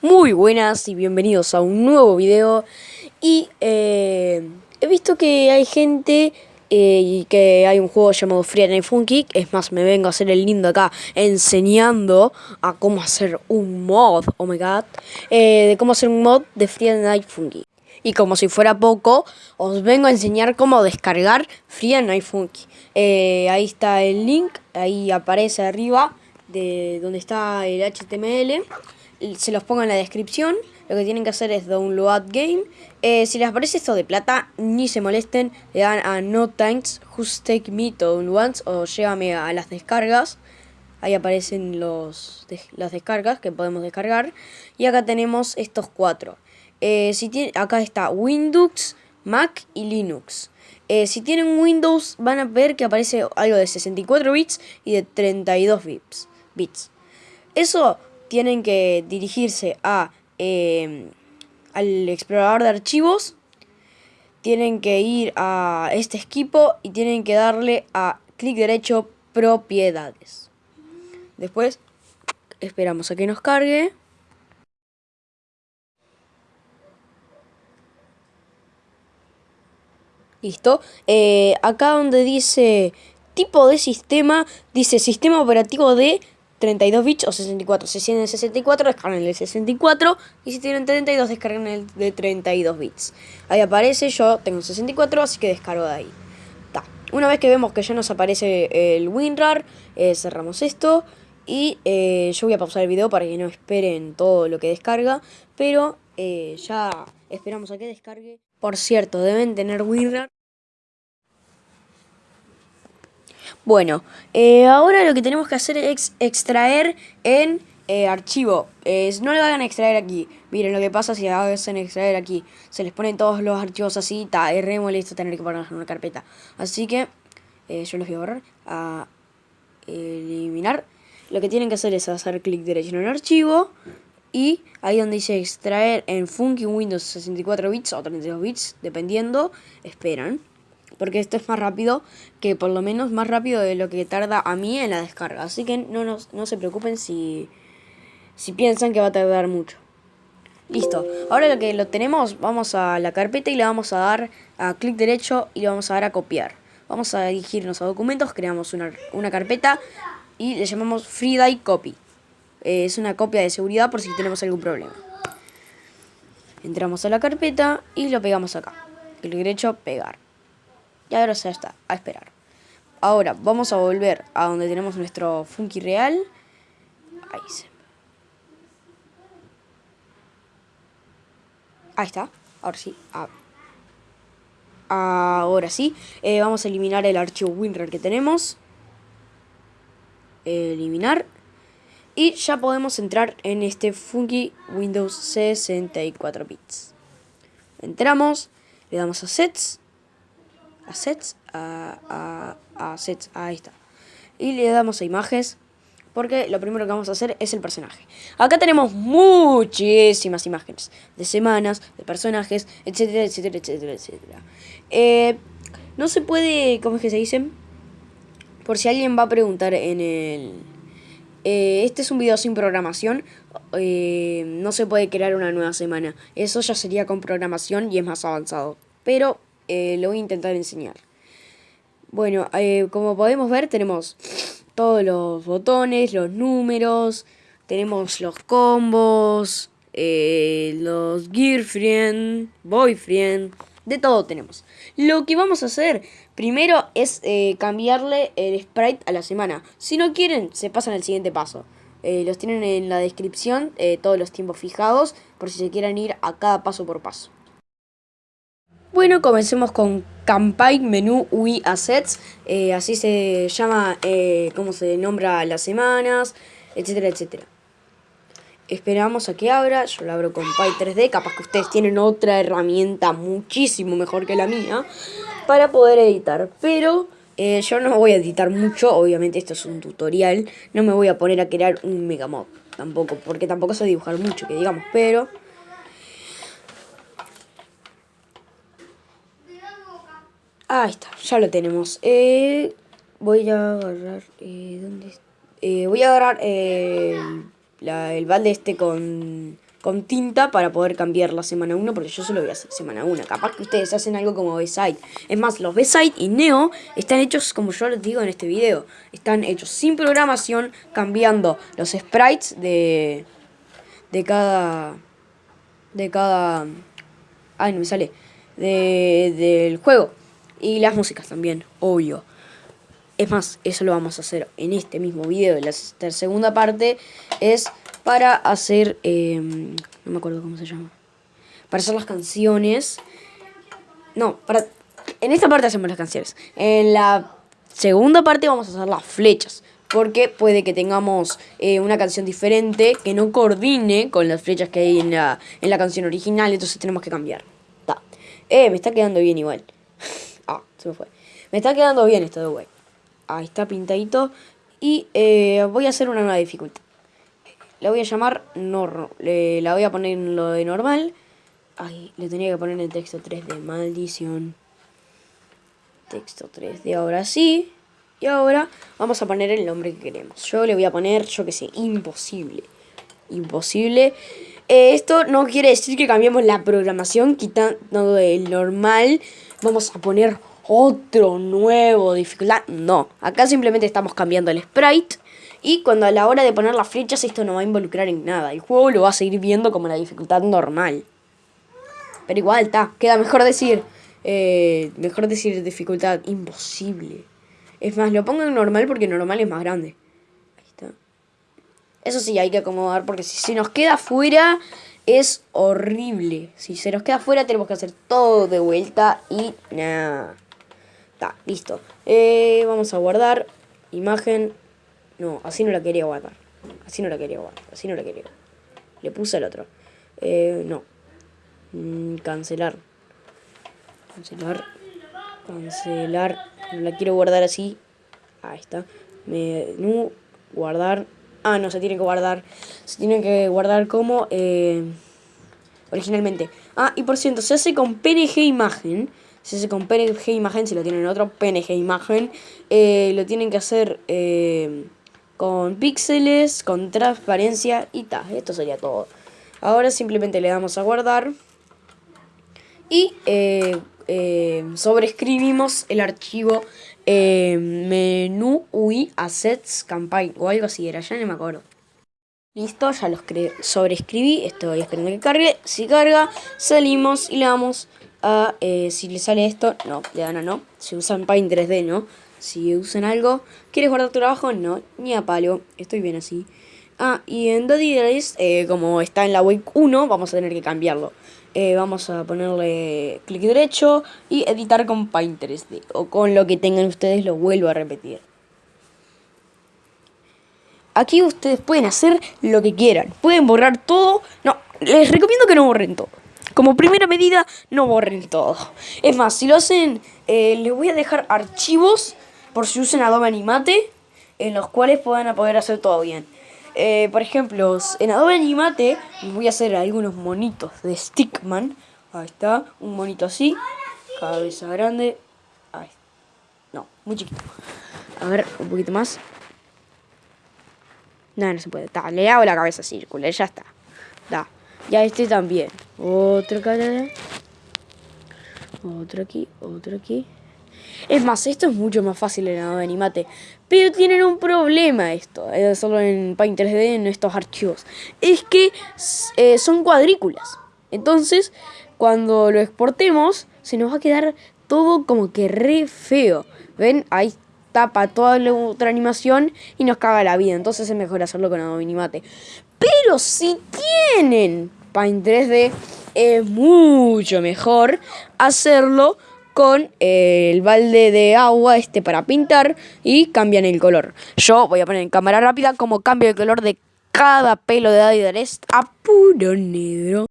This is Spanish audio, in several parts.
Muy buenas y bienvenidos a un nuevo video. Y eh, he visto que hay gente eh, y que hay un juego llamado Free Night Funky Es más, me vengo a hacer el lindo acá enseñando a cómo hacer un mod, oh my god eh, De cómo hacer un mod de Free Night Funky. Y como si fuera poco, os vengo a enseñar cómo descargar Free Night Funky. ahí está el link, ahí aparece arriba de donde está el HTML se los pongo en la descripción. Lo que tienen que hacer es download game. Eh, si les aparece esto de plata, ni se molesten. Le dan a no thanks, just take me to once o llévame a las descargas. Ahí aparecen los, las descargas que podemos descargar. Y acá tenemos estos cuatro. Eh, si tiene, acá está Windows, Mac y Linux. Eh, si tienen Windows van a ver que aparece algo de 64 bits y de 32 bits. bits. Eso tienen que dirigirse a, em, al explorador de archivos, tienen que ir a este equipo y tienen que darle a clic derecho propiedades. Después esperamos a que nos cargue. Listo. Eh, acá donde dice tipo de sistema, dice sistema operativo de 32 bits o 64. Si tienen 64, descargan el 64. Y si tienen 32, descargan el de 32 bits. Ahí aparece, yo tengo 64, así que descargo de ahí. Una vez que vemos que ya nos aparece el WinRAR, eh, cerramos esto. Y eh, yo voy a pausar el video para que no esperen todo lo que descarga. Pero eh, ya esperamos a que descargue. Por cierto, deben tener WinRAR. Bueno, eh, ahora lo que tenemos que hacer es extraer en eh, archivo. no lo hagan extraer aquí. Miren lo que pasa si hacen extraer aquí. Se les ponen todos los archivos así. Está, es re molesto tener que ponerlos en una carpeta. Así que eh, yo los voy a borrar. A eliminar. Lo que tienen que hacer es hacer clic derecho en el archivo. Y ahí donde dice extraer en Funky Windows 64 bits o 32 bits, dependiendo, esperan porque esto es más rápido que por lo menos más rápido de lo que tarda a mí en la descarga. Así que no, no se preocupen si, si piensan que va a tardar mucho. Listo, ahora lo que lo tenemos, vamos a la carpeta y le vamos a dar a clic derecho y le vamos a dar a copiar. Vamos a dirigirnos a documentos, creamos una, una carpeta y le llamamos FreeDye Copy. Eh, es una copia de seguridad por si tenemos algún problema. Entramos a la carpeta y lo pegamos acá. Clic derecho, pegar. Y ahora ya está, a esperar. Ahora vamos a volver a donde tenemos nuestro Funky real. Ahí está. Ahora sí. Ah. Ahora sí. Eh, vamos a eliminar el archivo WinRAR que tenemos. Eliminar. Y ya podemos entrar en este Funky Windows 64 bits. Entramos. Le damos a Sets a sets, a, a, sets, ahí está. Y le damos a imágenes, porque lo primero que vamos a hacer es el personaje. Acá tenemos muchísimas imágenes, de semanas, de personajes, etcétera, etcétera, etcétera, etcétera. Eh, no se puede, ¿cómo es que se dicen? Por si alguien va a preguntar en el... Eh, este es un video sin programación, eh, no se puede crear una nueva semana. Eso ya sería con programación y es más avanzado. Pero eh, lo voy a intentar enseñar. Bueno, eh, como podemos ver tenemos todos los botones, los números, tenemos los combos, eh, los girlfriend, boyfriend, de todo tenemos. Lo que vamos a hacer primero es cambiarle el sprite a la semana. Si no quieren, se pasan al siguiente paso. los tienen en la descripción, todos los tiempos fijados, por si se quieren ir a cada paso por paso. Bueno, comencemos con Campaign Menú UI Assets, eh, así se llama, eh, cómo se nombra las semanas, etcétera, etcétera. Esperamos a que abra, yo lo abro con Py 3D, capaz que ustedes tienen otra herramienta muchísimo mejor que la mía para poder editar, pero eh, yo no voy a editar mucho, obviamente esto es un tutorial, no me voy a poner a crear un megamod tampoco, porque tampoco sé dibujar mucho, que digamos, pero... Ahí está, ya lo tenemos. Eh, voy a agarrar... Eh, ¿Dónde eh, voy a agarrar eh, el balde este con con tinta para poder cambiar la semana 1, porque yo solo voy a hacer semana 1. Capaz que ustedes hacen algo como B-Side. Es más, los B-Side y Neo están hechos, como yo les digo en este video, están hechos sin programación, cambiando los sprites de, de cada... De cada... Ay, no me sale. De, del juego. Y las músicas también, obvio. Es más, eso lo vamos a hacer en este mismo video. La segunda parte es para hacer... Em, no me acuerdo cómo se llama. Para hacer las canciones. No, para... En esta parte hacemos las canciones. En la segunda parte vamos a hacer las flechas. Porque puede que tengamos eh, una canción diferente que no coordine con las flechas que hay en la, en la canción original. Entonces tenemos que cambiar. Eh, me está quedando bien igual. Se me fue. Me está quedando bien esto de wey. Ahí está pintadito. Y eh, voy a hacer una nueva dificultad. La voy a llamar no, la voy a poner en lo de normal. Ay, le tenía que poner el texto 3D, maldición. Texto 3D, ahora sí. Y ahora vamos a poner el nombre que queremos. Yo le voy a poner, yo que sé, imposible. Imposible. Eh, esto no quiere decir que cambiemos la programación quitando el normal. Vamos a poner otro nuevo dificultad. No, acá simplemente estamos cambiando el sprite y cuando a la hora de poner las flechas esto no va a involucrar en nada. El juego lo va a seguir viendo como la dificultad normal. Pero igual está. Queda mejor decir... Eh, mejor decir dificultad imposible. Es más, lo pongo en normal porque normal es más grande. Ahí está. Eso sí, hay que acomodar porque si se nos queda fuera es horrible. Si se nos queda fuera tenemos que hacer todo de vuelta y nada. Listo. Eh, vamos a guardar imagen no, así no la quería guardar. Así no la quería guardar. Así no la quería. Le puse el otro. Eh, no. Mm, cancelar. Cancelar. Cancelar. No la quiero guardar así. Ahí está. Menú. Guardar. Ah, no, se tiene que guardar. Se tiene que guardar como... Eh, originalmente. Ah, y por cierto, se hace con PNG imagen. Se hace con PNG imagen. Si lo tienen en otro PNG imagen. Eh, lo tienen que hacer... Eh, con píxeles, con transparencia y tal. Esto sería todo. Ahora simplemente le damos a guardar y eh, eh, sobrescribimos el archivo menú UI assets campaign o algo así era, ya no me acuerdo. Listo, ya los sobrescribí, estoy esperando que cargue. Si carga, salimos y le damos a, si le sale esto, no, le dan a no. Si usan Paint 3D, no si usan algo. ¿Quieres guardar tu trabajo? No, ni a palo. Estoy bien así. Ah, y en Daddy eh, como está en la web 1, vamos a tener que cambiarlo. Eh, vamos a ponerle clic derecho y editar con Paint 3D. O con lo que tengan ustedes, lo vuelvo a repetir. Aquí ustedes pueden hacer lo que quieran. Pueden borrar todo. No, les recomiendo que no borren todo. Como primera medida, no borren todo. Es más, si lo hacen, eh, les voy a dejar archivos por si usen Adobe Animate, en los cuales puedan poder hacer todo bien. Eh, por ejemplo, en Adobe Animate voy a hacer algunos monitos de Stickman. Ahí está, un monito así, cabeza grande. Ahí. No, muy chiquito. A ver, un poquito más. No, no se puede. le hago la cabeza circular, ya está. Da. Ya este también. Otro cara. Otro aquí, otro aquí. Es más, esto es mucho más fácil en Adobe Animate. Pero tienen un problema esto, eh, solo en Paint 3D, en estos archivos. Es que eh, son cuadrículas. Entonces, cuando lo exportemos, se nos va a quedar todo como que re feo. ¿Ven? Ahí tapa toda la otra animación y nos caga la vida. Entonces es mejor hacerlo con Adobe Animate. Pero si tienen Paint 3D, es mucho mejor hacerlo con el balde de agua este para pintar y cambian el color. Yo voy a poner en cámara rápida como cambio el color de cada pelo de Adidas a puro negro.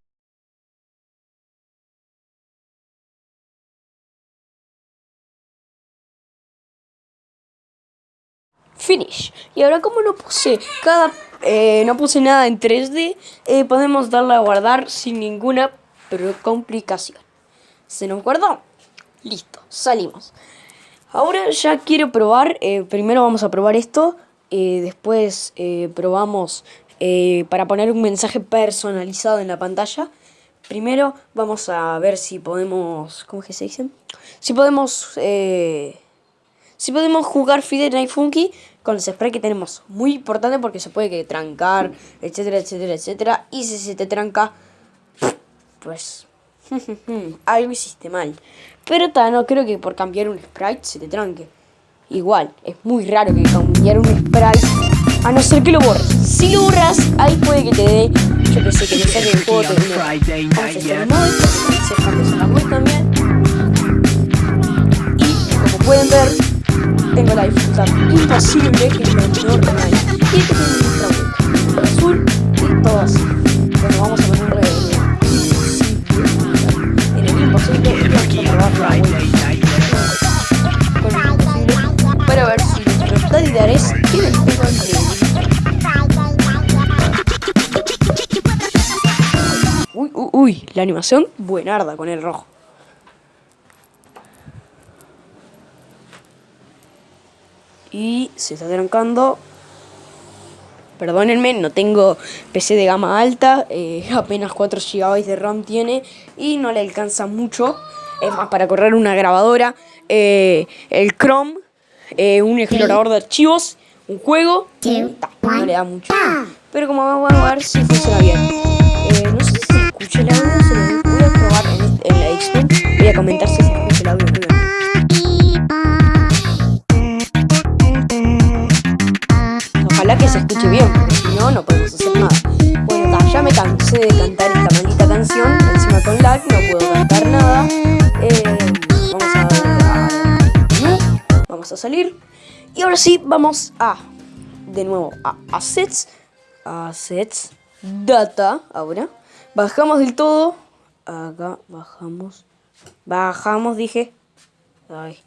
Finish. Y ahora como no puse cada eh, no puse nada en 3D, eh, podemos darle a guardar sin ninguna complicación. ¿Se nos guardó? Listo, salimos. Ahora ya quiero probar, eh, primero vamos a probar esto, después probamos para poner un mensaje personalizado en la pantalla. Primero vamos a ver si podemos, ¿cómo que se dice? Si podemos, si podemos jugar Fidel Night Funky con los sprays que tenemos. Muy importante porque se puede que trancar, etcétera, etcétera, etcétera. Y si se te tranca, pues algo hiciste mal. Pero no creo que por cambiar un sprite se te tranque. Igual, es muy raro que cambiar un sprite, a no ser que lo borres. Si lo borras, ahí puede que te dé, yo que sé, que te saque el juego. Te Vamos a hacer el modo se la web también. Y como pueden ver, tengo la dificultad imposible que menor online. Y este tiene un azul y todo así. Bueno, vamos a ponerle en el imposible y vamos a la web. Para ver si nuestros talidares tienen un Uy, uy, uy, la animación buenarda con el rojo. Y se está trancando. Perdónenme, no tengo PC de gama alta, eh, apenas 4 GB de RAM tiene y no le alcanza mucho. Es más, para correr una grabadora, eh, el Chrome eh, un explorador de archivos, un juego, no le da mucho. Pero como vamos a ver si funciona bien. No sé si se escucha el audio, se lo voy a probar en, en la Xbox. Voy a comentar si se escucha el audio se escuche bien, porque si no, no podemos hacer nada. Bueno, ya me cansé de cantar esta maldita canción, encima con lag, no puedo cantar nada. Eh, vamos a salir. Y ahora sí, vamos a, de nuevo, a Assets, Assets, Data, ahora. Bajamos del todo, acá, bajamos, bajamos, dije, ay,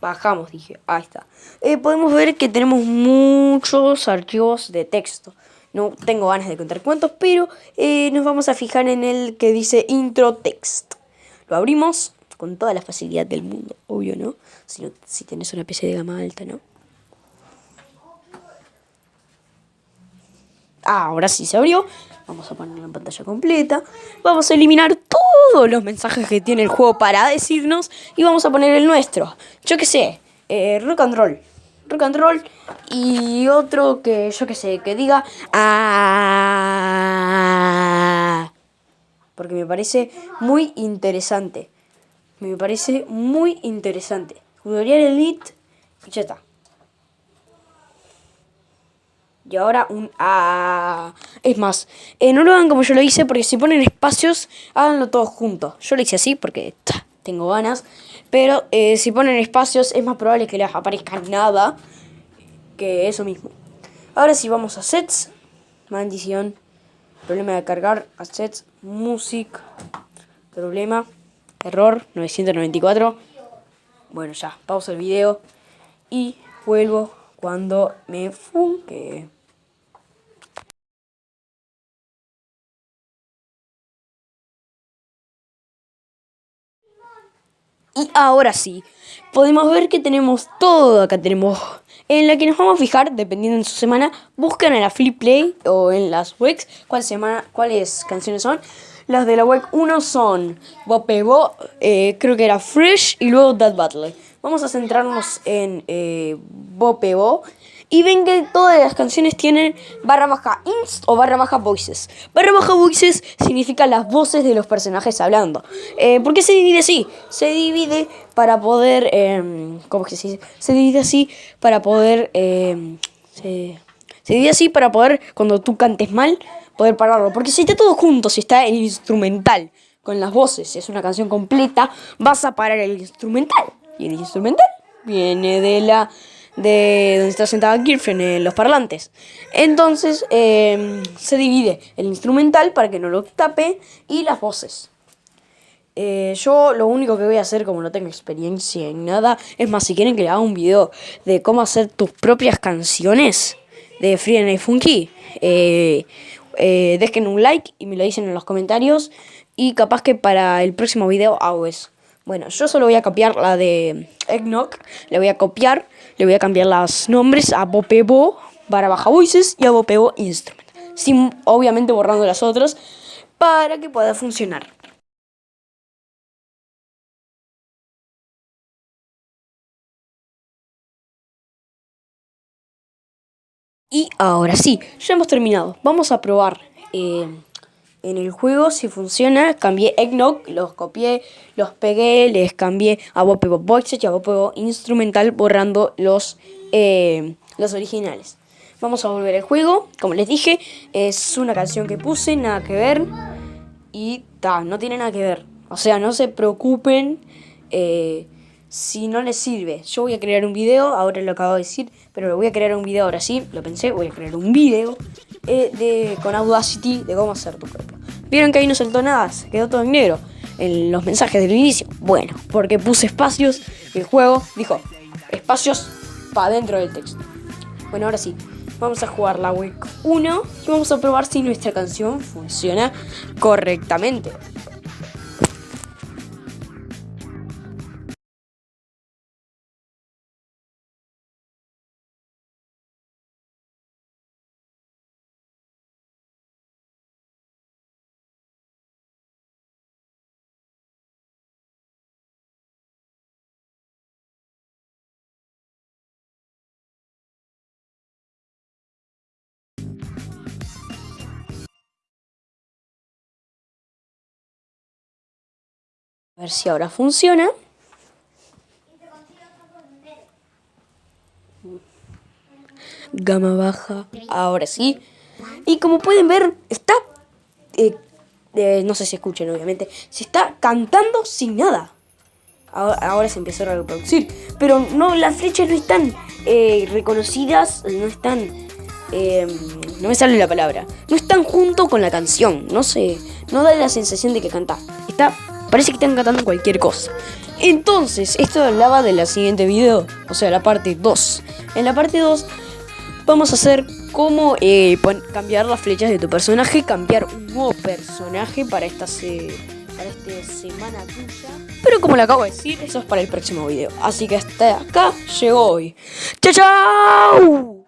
bajamos, dije, ahí está. Eh, podemos ver que tenemos muchos archivos de texto. No tengo ganas de contar cuántos, pero eh, nos vamos a fijar en el que dice intro text. Lo abrimos con toda la facilidad del mundo, obvio, ¿no? Si, si tenés una PC de gama alta, ¿no? Ah, ahora sí se abrió. Vamos a poner la pantalla completa. Vamos a eliminar todos los mensajes que tiene el juego para decirnos. Y vamos a poner el nuestro. Yo qué sé. Eh, rock and roll. Rock and roll. Y otro que yo qué sé. Que diga... Ah, porque me parece muy interesante. Me parece muy interesante. Tutorial Elite y ya está. Y ahora un A. Es más, eh, no lo hagan como yo lo hice porque si ponen espacios, háganlo todos juntos. Yo lo hice así porque tengo ganas. Pero eh, si ponen espacios es más probable que les aparezca nada que eso mismo. Ahora sí vamos a sets. Maldición. Problema de cargar. Assets. Music. Problema. Error 994. Bueno, ya, pausa el video y vuelvo cuando me funque. Y ahora sí, podemos ver que tenemos todo acá. Tenemos en la que nos vamos a fijar, dependiendo de su semana, buscan en la Flip Play o en las webs cuál semana, cuáles canciones son. Las de la web 1 son Bopebo, eh, creo que era Fresh y luego That Battle. Vamos a centrarnos en eh, Bopebo. Y ven que todas las canciones tienen barra baja inst o barra baja voices. Barra baja voices significa las voces de los personajes hablando. Eh, ¿Por qué se divide así? Se divide para poder... Eh, ¿Cómo que se dice? Se divide así para poder... Em, se, se divide así para poder, cuando tú cantes mal, poder pararlo. Porque si está todo junto, si está el instrumental con las voces, si es una canción completa, vas a parar el instrumental. Y el instrumental viene de la de donde está sentada Girlfriend en los parlantes. Entonces em, se divide el instrumental para que no lo tape y las voces. Eh, yo lo único que voy a hacer, como no tengo experiencia en nada, es más, si quieren que le haga un video de cómo hacer tus propias canciones de Free and Funky, eh, eh, dejen un like y me lo dicen en los comentarios. Y capaz que para el próximo video hago eso. Bueno, yo solo voy a copiar la de Eggnog. Le voy a copiar, le voy a cambiar los nombres a Bopebo. barra baja voices y hago pego instrument. Sin, obviamente borrando las otras para que pueda funcionar. Y ahora sí, ya hemos terminado. Vamos a probar eh, en el juego si funciona. Cambié Eggnog, los copié, los pegué, les cambié a Bopego Voices y a Bopego Instrumental borrando los, eh, los originales. Vamos a volver al juego. Como les dije, es una canción que puse, nada que ver. Y ta, no tiene nada que ver. O sea, no se preocupen. Eh, si no les sirve, yo voy a crear un video, ahora lo acabo de decir, pero voy a crear un video ahora sí, lo pensé, voy a crear un video eh, de, con Audacity de cómo hacer tu propio. Vieron que ahí no saltó nada, se quedó todo en negro en los mensajes del inicio. Bueno, porque puse espacios el juego dijo espacios para dentro del texto. Bueno, ahora sí, vamos a jugar la week 1 y vamos a probar si nuestra canción funciona correctamente. A ver si ahora funciona. Gama baja. Ahora sí. Y como pueden ver, está... Eh, eh, no sé si escuchen, obviamente. Se está cantando sin nada. Ahora, se empezó a reproducir. Pero no, las flechas no están eh, reconocidas. No están... no me sale la palabra. No están junto con la canción. No sé. No da la sensación de que canta. Está Parece que están cantando cualquier cosa. Entonces, esto hablaba de la siguiente video, o sea, la parte 2. En la parte 2 vamos a hacer cómo eh, cambiar las flechas de tu personaje, cambiar un nuevo personaje para esta, para esta semana tuya. Pero como le acabo de decir, eso es para el próximo video. Así que hasta acá llegó hoy. ¡Chao, chao!